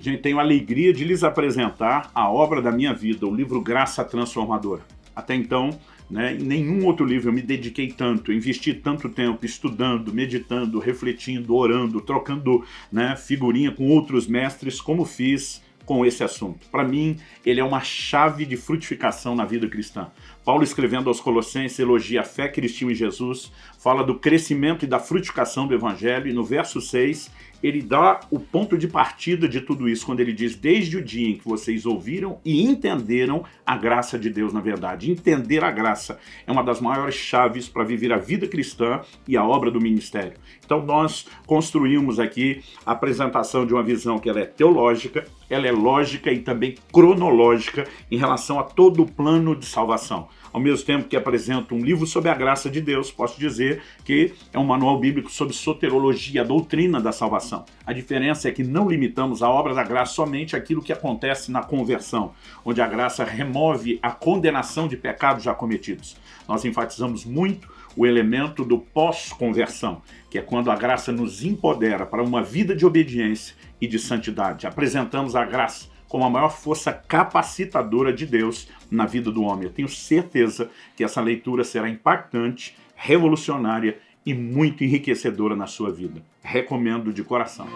Gente, tenho a alegria de lhes apresentar a obra da minha vida, o livro Graça Transformadora. Até então, né, em nenhum outro livro eu me dediquei tanto, investi tanto tempo estudando, meditando, refletindo, orando, trocando né, figurinha com outros mestres, como fiz com esse assunto. Para mim, ele é uma chave de frutificação na vida cristã. Paulo, escrevendo aos Colossenses, elogia a fé cristã em Jesus, fala do crescimento e da frutificação do Evangelho, e no verso 6, ele dá o ponto de partida de tudo isso, quando ele diz, desde o dia em que vocês ouviram e entenderam a graça de Deus na verdade. Entender a graça é uma das maiores chaves para viver a vida cristã e a obra do ministério. Então nós construímos aqui a apresentação de uma visão que ela é teológica, ela é lógica e também cronológica em relação a todo o plano de salvação ao mesmo tempo que apresenta um livro sobre a graça de Deus, posso dizer que é um manual bíblico sobre soterologia, a doutrina da salvação. A diferença é que não limitamos a obra da graça somente àquilo que acontece na conversão, onde a graça remove a condenação de pecados já cometidos. Nós enfatizamos muito o elemento do pós-conversão, que é quando a graça nos empodera para uma vida de obediência e de santidade. Apresentamos a graça como a maior força capacitadora de Deus na vida do homem. Eu tenho certeza que essa leitura será impactante, revolucionária e muito enriquecedora na sua vida. Recomendo de coração.